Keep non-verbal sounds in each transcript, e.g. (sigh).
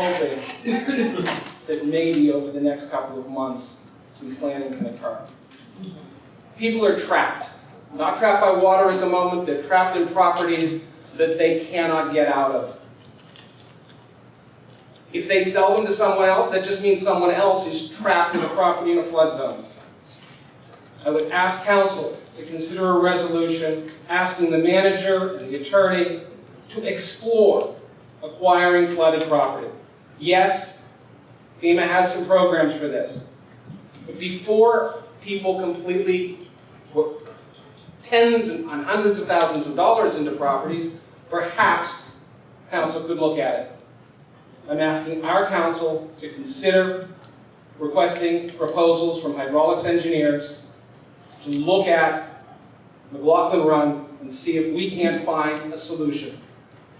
hoping (laughs) that maybe over the next couple of months, some planning can occur. People are trapped. Not trapped by water at the moment, they're trapped in properties that they cannot get out of. If they sell them to someone else, that just means someone else is trapped in a property in a flood zone. I would ask council to consider a resolution asking the manager and the attorney to explore acquiring flooded property. Yes, FEMA has some programs for this. But before people completely put tens and hundreds of thousands of dollars into properties, perhaps council could look at it. I'm asking our council to consider requesting proposals from hydraulics engineers to look at McLaughlin Run and see if we can't find a solution.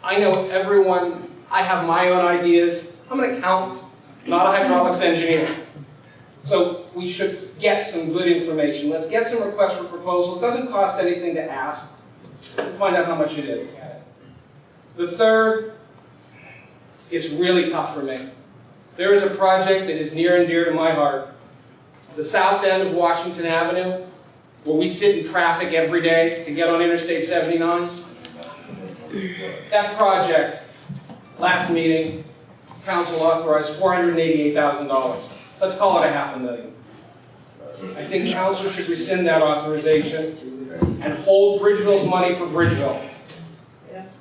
I know everyone, I have my own ideas. I'm an accountant, not a hydraulics engineer. So we should get some good information. Let's get some requests for proposal. It doesn't cost anything to ask. We'll find out how much it is. The third is really tough for me. There is a project that is near and dear to my heart. The south end of Washington Avenue, where we sit in traffic every day to get on Interstate 79. That project, last meeting, council authorized $488,000. Let's call it a half a million. I think council should rescind that authorization and hold Bridgeville's money for Bridgeville.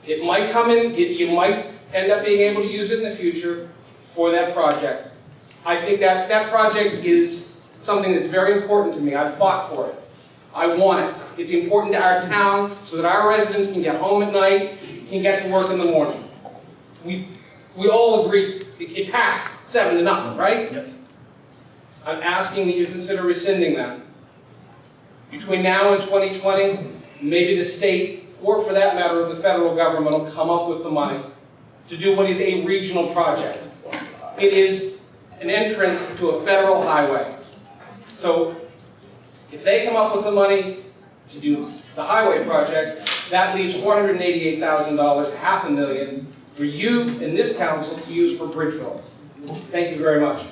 It might come in, it- you might end up being able to use it in the future for that project. I think that, that project is something that's very important to me. I've fought for it. I want it. It's important to our town so that our residents can get home at night, and get to work in the morning. We, we all agree, it, it passed seven to nothing, right? Yep. I'm asking that you consider rescinding that. Between now and 2020, maybe the state, or for that matter, the federal government will come up with the money to do what is a regional project. It is an entrance to a federal highway. So if they come up with the money to do the highway project, that leaves $488,000, half a million, for you and this council to use for Bridgeville. Thank you very much.